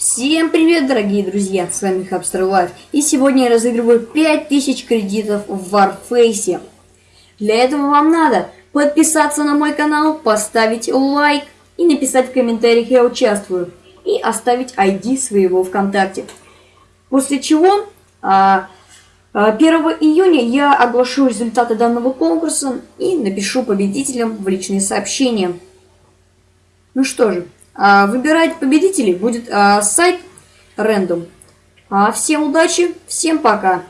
Всем привет, дорогие друзья, с вами Хабстер Лайф, и сегодня я разыгрываю 5000 кредитов в Warface. Для этого вам надо подписаться на мой канал, поставить лайк и написать в комментариях «Я участвую» и оставить ID своего ВКонтакте. После чего 1 а, а, июня я оглашу результаты данного конкурса и напишу победителям в личные сообщения. Ну что же, выбирать победителей будет а, сайт Random. А, всем удачи, всем пока!